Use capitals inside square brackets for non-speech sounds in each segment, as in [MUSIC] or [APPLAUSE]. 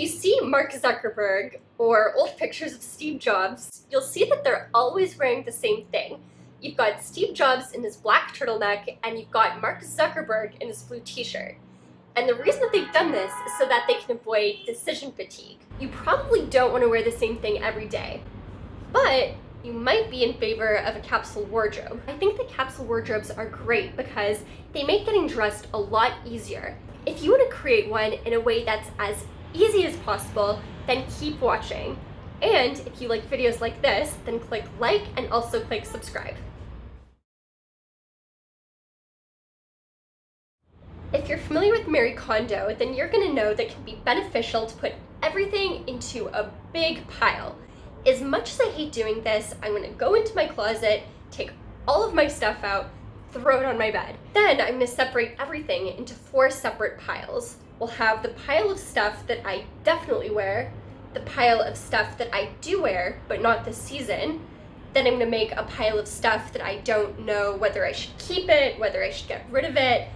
you see Mark Zuckerberg or old pictures of Steve Jobs, you'll see that they're always wearing the same thing. You've got Steve Jobs in his black turtleneck and you've got Mark Zuckerberg in his blue t-shirt. And the reason that they've done this is so that they can avoid decision fatigue. You probably don't want to wear the same thing every day, but you might be in favor of a capsule wardrobe. I think the capsule wardrobes are great because they make getting dressed a lot easier. If you want to create one in a way that's as easy as possible, then keep watching. And if you like videos like this, then click like and also click subscribe. If you're familiar with Marie Kondo, then you're gonna know that it can be beneficial to put everything into a big pile. As much as I hate doing this, I'm gonna go into my closet, take all of my stuff out, throw it on my bed. Then I'm gonna separate everything into four separate piles. We'll have the pile of stuff that I definitely wear, the pile of stuff that I do wear, but not this season. Then I'm gonna make a pile of stuff that I don't know whether I should keep it, whether I should get rid of it,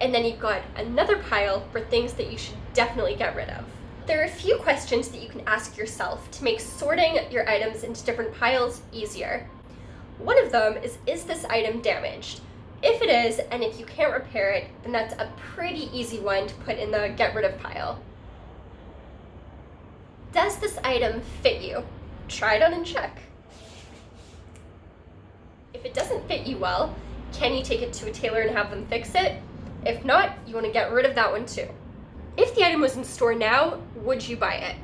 and then you've got another pile for things that you should definitely get rid of. There are a few questions that you can ask yourself to make sorting your items into different piles easier. One of them is, is this item damaged? If it is, and if you can't repair it, then that's a pretty easy one to put in the get rid of pile. Does this item fit you? Try it on and check. If it doesn't fit you well, can you take it to a tailor and have them fix it? If not, you want to get rid of that one too. If the item was in store now, would you buy it?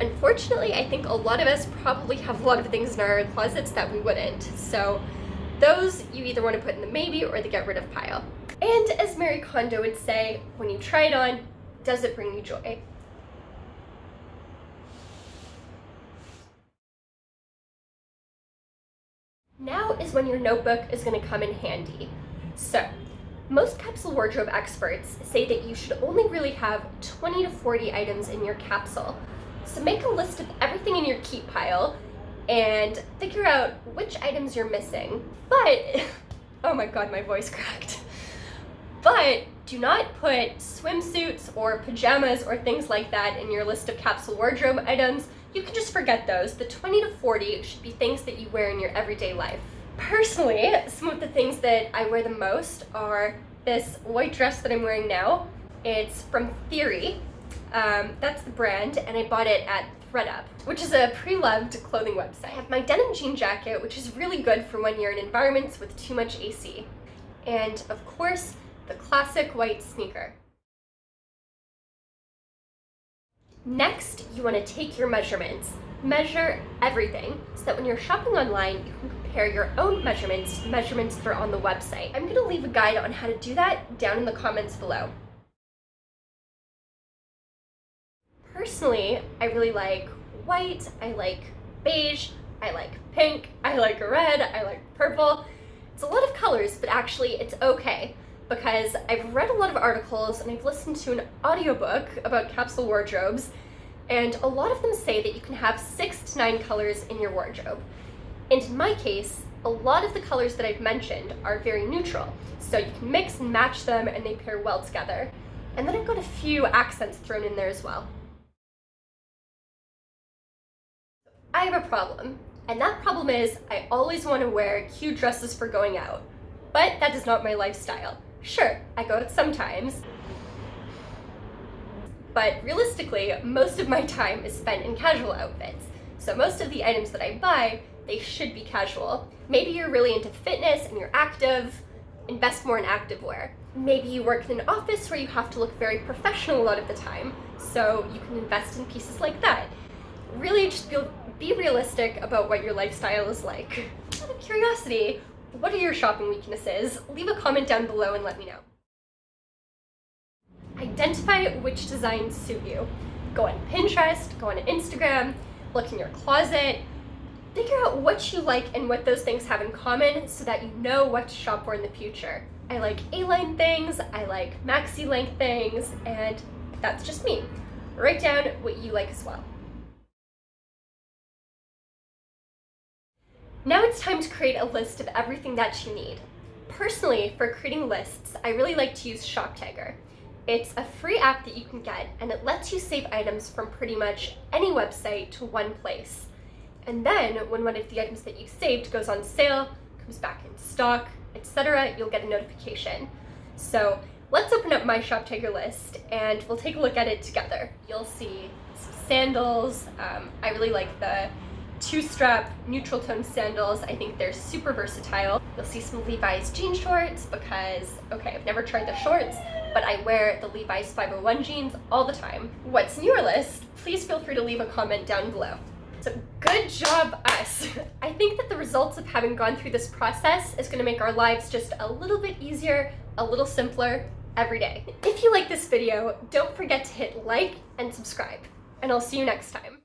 Unfortunately, I think a lot of us probably have a lot of things in our closets that we wouldn't. So those you either want to put in the maybe or the get rid of pile. And as Marie Kondo would say, when you try it on, does it bring you joy? Now is when your notebook is going to come in handy. So most capsule wardrobe experts say that you should only really have 20 to 40 items in your capsule. So make a list of everything in your keep pile and figure out which items you're missing. But, [LAUGHS] oh my god, my voice cracked. But do not put swimsuits or pajamas or things like that in your list of capsule wardrobe items. You can just forget those. The 20 to 40 should be things that you wear in your everyday life. Personally, some of the things that I wear the most are this white dress that I'm wearing now. It's from Theory. Um, that's the brand, and I bought it at thredUP, which is a pre-loved clothing website. I have my denim jean jacket, which is really good for when you're in environments with too much AC. And of course, the classic white sneaker. Next, you want to take your measurements. Measure everything so that when you're shopping online, you can compare your own measurements to the measurements that are on the website. I'm going to leave a guide on how to do that down in the comments below. Personally, I really like white, I like beige, I like pink, I like red, I like purple. It's a lot of colors, but actually it's okay because I've read a lot of articles and I've listened to an audiobook about capsule wardrobes and a lot of them say that you can have six to nine colors in your wardrobe. And in my case, a lot of the colors that I've mentioned are very neutral, so you can mix and match them and they pair well together. And then I've got a few accents thrown in there as well. I have a problem, and that problem is I always want to wear cute dresses for going out. But that is not my lifestyle. Sure, I go out sometimes, but realistically, most of my time is spent in casual outfits. So most of the items that I buy, they should be casual. Maybe you're really into fitness and you're active, invest more in activewear. Maybe you work in an office where you have to look very professional a lot of the time, so you can invest in pieces like that. Really just be, be realistic about what your lifestyle is like. Out of curiosity, what are your shopping weaknesses? Leave a comment down below and let me know. Identify which designs suit you. Go on Pinterest, go on Instagram, look in your closet, figure out what you like and what those things have in common so that you know what to shop for in the future. I like A-line things, I like maxi length things, and that's just me. Write down what you like as well. Now it's time to create a list of everything that you need. Personally, for creating lists, I really like to use ShopTagger. It's a free app that you can get, and it lets you save items from pretty much any website to one place. And then, when one of the items that you saved goes on sale, comes back in stock, etc., you'll get a notification. So let's open up my ShopTagger list and we'll take a look at it together. You'll see some sandals. Um, I really like the two-strap neutral tone sandals. I think they're super versatile. You'll see some Levi's jean shorts because, okay, I've never tried the shorts, but I wear the Levi's 501 jeans all the time. What's in your list? Please feel free to leave a comment down below. So good job us. [LAUGHS] I think that the results of having gone through this process is gonna make our lives just a little bit easier, a little simpler every day. If you like this video, don't forget to hit like and subscribe, and I'll see you next time.